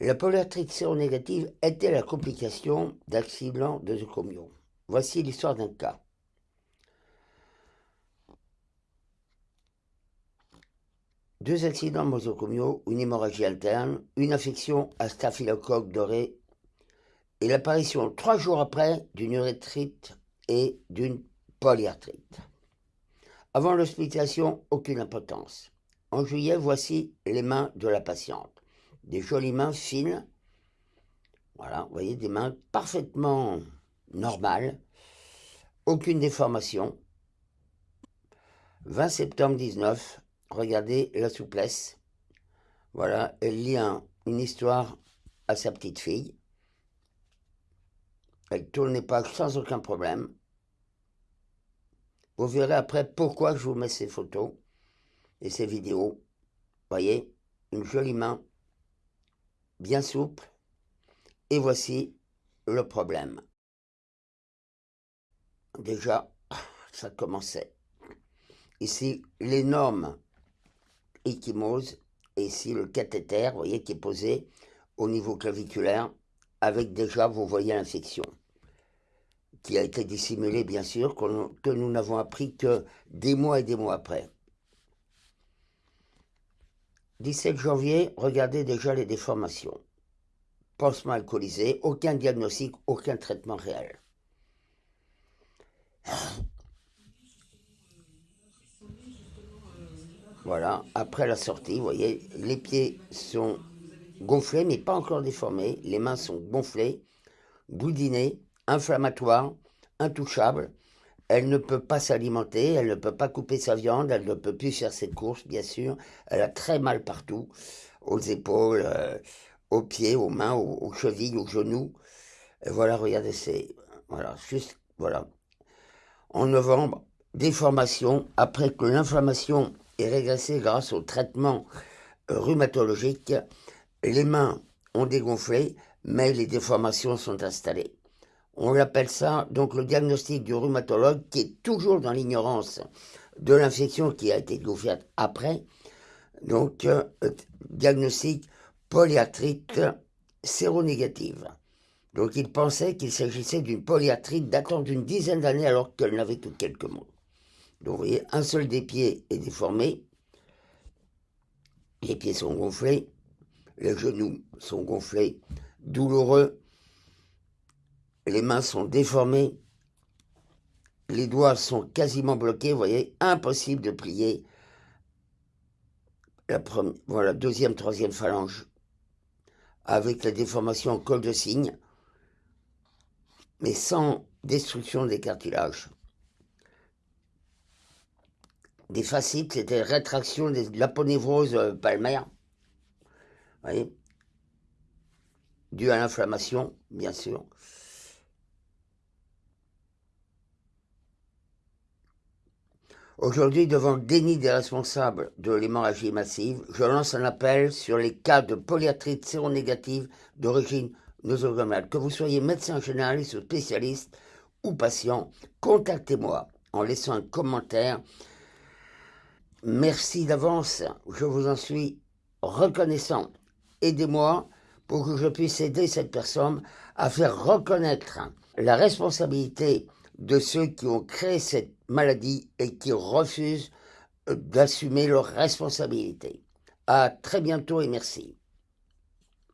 La polyarthrite séronégative était la complication d'accident de zocomio. Voici l'histoire d'un cas. Deux accidents nosocomiaux, une hémorragie interne, une infection à staphylocoque doré et l'apparition trois jours après d'une urétrite et d'une polyarthrite. Avant l'hospitalisation, aucune impotence. En juillet, voici les mains de la patiente des jolies mains fines. Voilà, vous voyez, des mains parfaitement normales, aucune déformation. 20 septembre 19, regardez la souplesse. Voilà, elle lit une histoire à sa petite fille. Elle tourne les pages sans aucun problème. Vous verrez après pourquoi je vous mets ces photos et ces vidéos. Voyez, une jolie main bien souple. Et voici le problème. Déjà, ça commençait. Ici, l'énorme échymose, et ici le cathéter, vous voyez, qui est posé au niveau claviculaire, avec déjà, vous voyez, l'infection, qui a été dissimulée, bien sûr, que nous n'avons appris que des mois et des mois après. 17 janvier, regardez déjà les déformations. Pansement alcoolisé, aucun diagnostic, aucun traitement réel. Voilà, après la sortie, vous voyez, les pieds sont gonflés, mais pas encore déformés. Les mains sont gonflées, boudinées, inflammatoires, intouchables. Elle ne peut pas s'alimenter, elle ne peut pas couper sa viande, elle ne peut plus faire ses courses, bien sûr. Elle a très mal partout, aux épaules, euh, aux pieds, aux mains, aux, chevilles, aux genoux. Voilà, regardez, c'est... Voilà, juste... Voilà. En novembre, déformation, après que l'inflammation est régressée grâce au traitement euh, rhumatologique, les mains ont dégonflé, mais les déformations sont installées. On appelle ça donc le diagnostic du rhumatologue qui est toujours dans l'ignorance de l'infection qui a été découverte après. Donc, euh, diagnostic polyarthrite séronégative. Donc il pensait qu'il s'agissait d'une polyarthrite datant d'une dizaine d'années alors qu'elle n'avait que quelques mois. Donc vous voyez, un seul des pieds est déformé, les pieds sont gonflés, les genoux sont gonflés, douloureux, les mains sont déformées, les doigts sont quasiment bloqués, vous voyez, impossible de plier la deuxième, troisième phalange avec la déformation en col de cygne, mais sans destruction des cartilages. Des fascites, c'était rétraction de l'aponévrose euh, palmaire, vous voyez, due à l'inflammation, bien sûr. Aujourd'hui, devant le déni des responsables de l'hémorragie massive, je lance un appel sur les cas de polyarthrite séronégative d'origine nosocomiale. Que vous soyez médecin généraliste ou spécialiste ou patient, contactez-moi en laissant un commentaire. Merci d'avance, je vous en suis reconnaissant. Aidez-moi pour que je puisse aider cette personne à faire reconnaître la responsabilité de ceux qui ont créé cette maladie et qui refusent euh, d'assumer leurs responsabilités. À très bientôt et merci.